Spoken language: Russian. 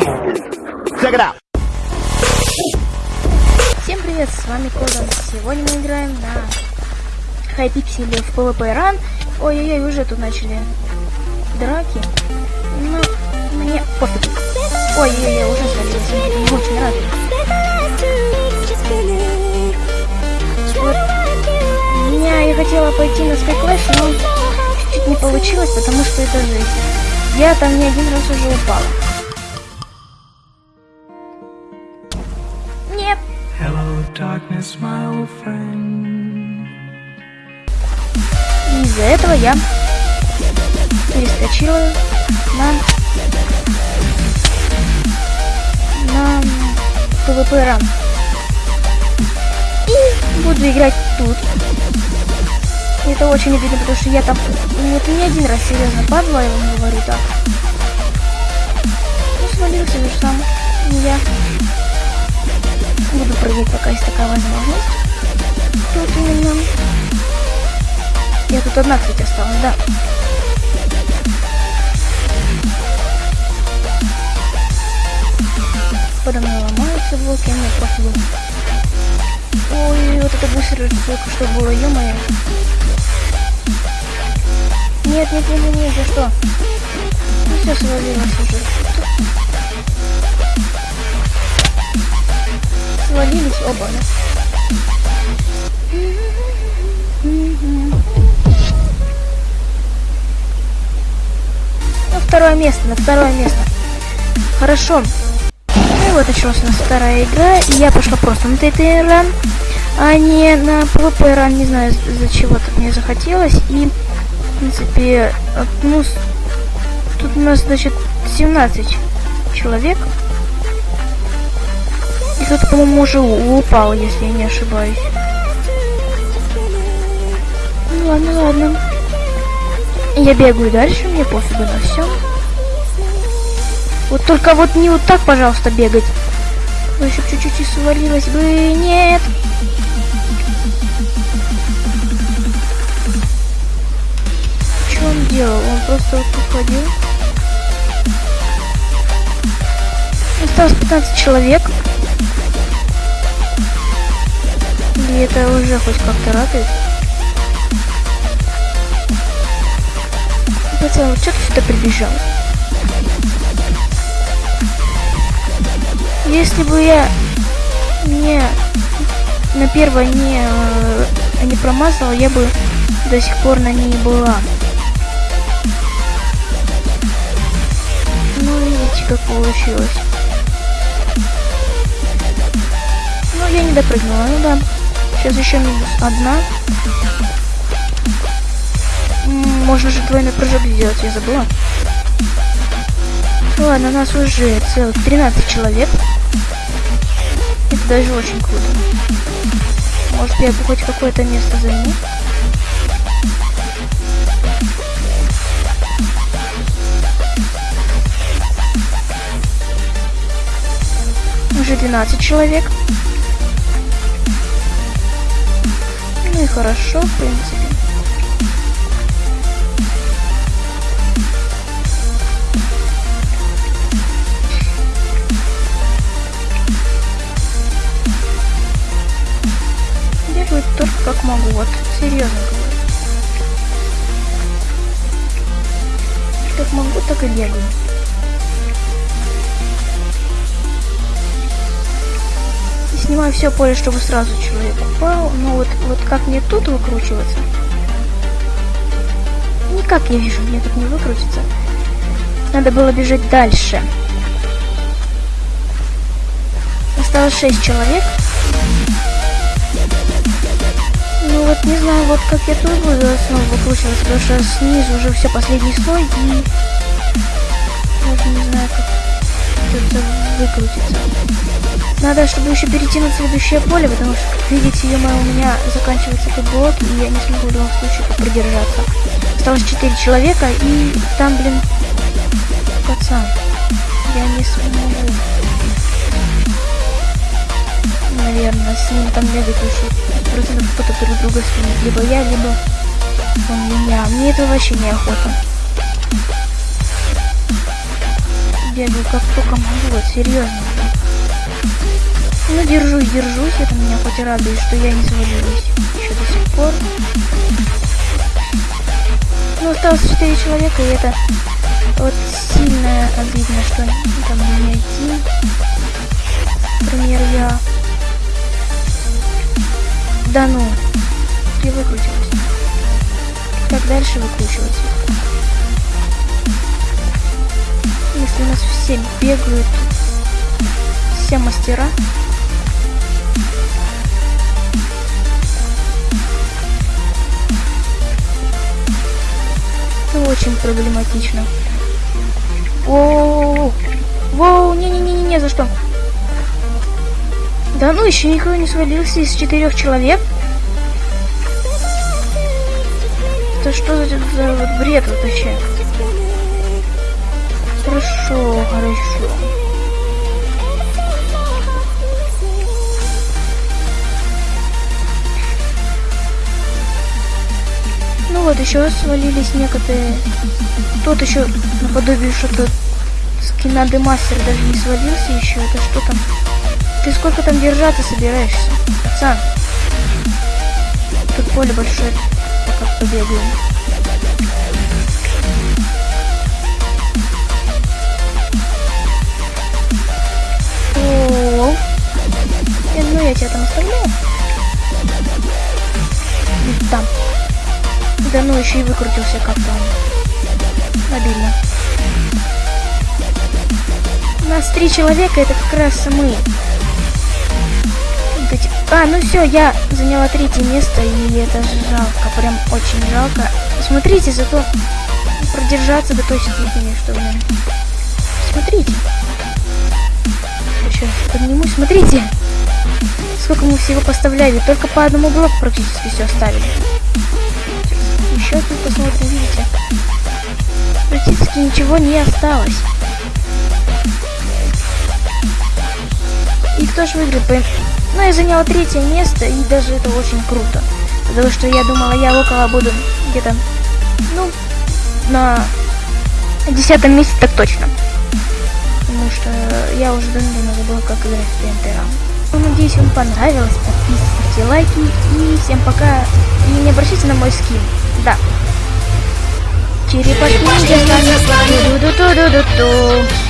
Check it out. Всем привет, с вами Кодан. Сегодня мы играем на Хайпикселе в PvP Run. Ой-ой-ой, уже тут начали драки. Но мне пофиг. Ой-ой-ой, уже свалилась. Очень рад. Вот. Меня я хотела пойти на Sky Clash, но чуть-чуть не получилось, потому что это жизнь. Я там не один раз уже упала. Darkness, my old friend. Из-за этого я перескочила на на PvP Run. И буду играть тут. Это очень обидно, потому что я там ну, это не один раз серьезно падла, я вам говорю так. Ну, свалился же сам. И я прыгать, пока есть такая возможность. Тут именно. Я тут одна, кстати, осталась, да. Подо мной ломаются блоки, а мне пофигу. Ой, вот это быстро только что было, ё-моё. Нет, нет, нет, нет, за что? Ну все свалилось уже. Свалились оба? На второе место, на второе место. Хорошо. Ну и вот началась у нас вторая игра, и я пошла просто на ТТ ран, а не на PvP ран, не знаю, за чего так мне захотелось. И, в принципе, ну, тут у нас, значит, 17 человек. И кто-то, по-моему, уже упал, если я не ошибаюсь. Ну ладно, ладно. Я бегаю дальше, мне пофигу на все. Вот только вот не вот так, пожалуйста, бегать. Ну, еще чуть-чуть и свалилась бы. Нет. Что он делал? Он просто вот тут. Осталось 15 человек. И это уже хоть как-то радует. Пацан, что ты сюда прибежал? Если бы я не на первой не, э, не промазала, я бы до сих пор на ней была. Ну, видите, как получилось. Ну, я не допрыгнула, ну да. Сейчас еще минус одна. Можно же двойной прыжок сделать, я забыла. Ну Ладно, нас уже целых 13 человек. Это даже очень круто. Может, я бы хоть какое-то место займу. Уже 12 человек. Ну и хорошо, в принципе. Бегаю только как могу, вот серьезно говорю. Как могу, так и бегаю. Снимаю все поле, чтобы сразу человек упал. Но вот, вот как мне тут выкручиваться? Никак я вижу, мне тут не выкрутиться. Надо было бежать дальше. Осталось 6 человек. Ну вот не знаю, вот как я тут буду снова выкручиваться, потому что снизу уже все последний слой и даже не знаю, как это выкрутиться. Надо, чтобы еще перейти на следующее поле, потому что, как видите, ё у меня заканчивается тут блок, и я не смогу в любом случае тут продержаться. Осталось 4 человека, и там, блин, пацан, я не смогу. Наверное, с ним там бегать еще процентов кто-то друг друга сменит. Либо я, либо он меня. Мне это вообще неохота. бегаю как только могу, вот серьезно. Ну, держусь, держусь, это меня хоть и радует, что я не свалилась еще до сих пор. Ну, осталось 4 человека, и это вот сильно обидно, что там не один. Например, я... Да ну, я выкрутилась. Как дальше выкручивать? Если у нас все бегают, все мастера, проблематично. Воу, воу, не-не-не-не, за что? Да ну, еще никто не свалился из четырех человек. Это что за, за вот бред вообще? Хорошо, хорошо. Еще свалились некоторые. Тот еще наподобие что-то скина Демастер даже не свалился еще. Это что там? Ты сколько там держаться собираешься? Пацан. Тут поле большое. Пока побегаем. Еще и выкрутился как-то. Обидно. У нас три человека, это как раз мы. А, ну все, я заняла третье место, и это жалко, прям очень жалко. Смотрите, зато продержаться до той степени, что, блин. Смотрите. Сейчас поднимусь, смотрите. Сколько мы всего поставляли, только по одному блоку практически все оставили. Еще тут посмотрим, видите. Практически ничего не осталось. И кто же выиграет? Но я заняла третье место, и даже это очень круто. Потому что я думала, я около буду где-то, ну, на десятом месте так точно. Потому что я уже давно забыла, как играть в TNT Ну, надеюсь, вам понравилось. Подписывайте, лайки. И всем пока. И не обращайте на мой скин. Да. Черепашки ниндзя с. Ду-ду-ду-ду-ду-ду.